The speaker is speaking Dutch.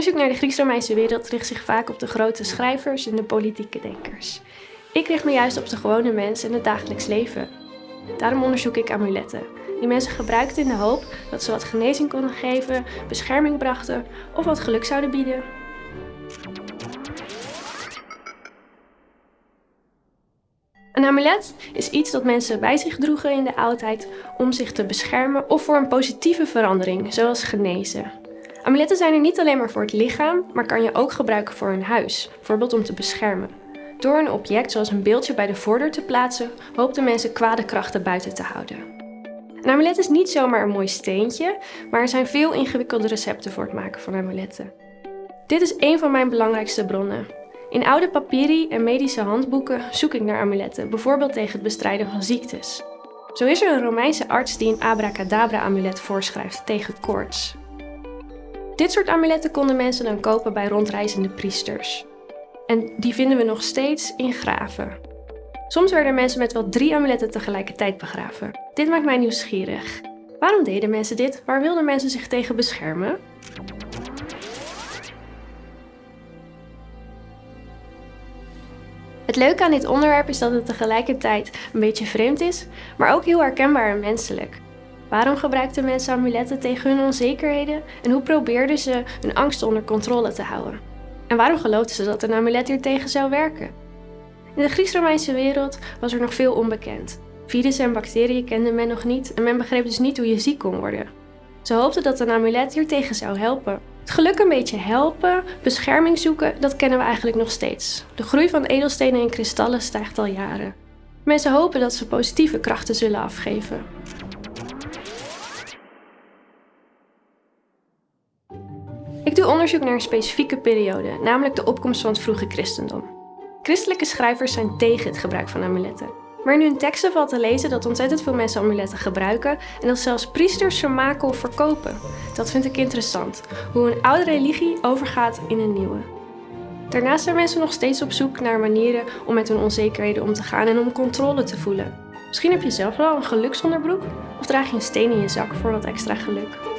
Onderzoek naar de Grieks-Romeinse wereld richt zich vaak op de grote schrijvers en de politieke denkers. Ik richt me juist op de gewone mens en het dagelijks leven. Daarom onderzoek ik amuletten, die mensen gebruikten in de hoop dat ze wat genezing konden geven, bescherming brachten of wat geluk zouden bieden. Een amulet is iets dat mensen bij zich droegen in de oudheid om zich te beschermen of voor een positieve verandering, zoals genezen. Amuletten zijn er niet alleen maar voor het lichaam, maar kan je ook gebruiken voor een huis, bijvoorbeeld om te beschermen. Door een object zoals een beeldje bij de voordeur te plaatsen, hoopten mensen kwade krachten buiten te houden. Een amulet is niet zomaar een mooi steentje, maar er zijn veel ingewikkelde recepten voor het maken van amuletten. Dit is een van mijn belangrijkste bronnen. In oude papyri en medische handboeken zoek ik naar amuletten, bijvoorbeeld tegen het bestrijden van ziektes. Zo is er een Romeinse arts die een abracadabra-amulet voorschrijft tegen koorts. Dit soort amuletten konden mensen dan kopen bij rondreizende priesters. En die vinden we nog steeds in graven. Soms werden mensen met wel drie amuletten tegelijkertijd begraven. Dit maakt mij nieuwsgierig. Waarom deden mensen dit? Waar wilden mensen zich tegen beschermen? Het leuke aan dit onderwerp is dat het tegelijkertijd een beetje vreemd is, maar ook heel herkenbaar en menselijk. Waarom gebruikten mensen amuletten tegen hun onzekerheden en hoe probeerden ze hun angst onder controle te houden? En waarom geloofden ze dat een amulet hiertegen zou werken? In de Grieks-Romeinse wereld was er nog veel onbekend. Virussen en bacteriën kende men nog niet en men begreep dus niet hoe je ziek kon worden. Ze hoopten dat een amulet hiertegen zou helpen. Het geluk een beetje helpen, bescherming zoeken, dat kennen we eigenlijk nog steeds. De groei van edelstenen en kristallen stijgt al jaren. Mensen hopen dat ze positieve krachten zullen afgeven. Ik doe onderzoek naar een specifieke periode, namelijk de opkomst van het vroege christendom. Christelijke schrijvers zijn tegen het gebruik van amuletten. Maar in hun teksten valt te lezen dat ontzettend veel mensen amuletten gebruiken en dat zelfs priesters ze maken of verkopen. Dat vind ik interessant, hoe een oude religie overgaat in een nieuwe. Daarnaast zijn mensen nog steeds op zoek naar manieren om met hun onzekerheden om te gaan en om controle te voelen. Misschien heb je zelf wel een geluksonderbroek of draag je een steen in je zak voor wat extra geluk.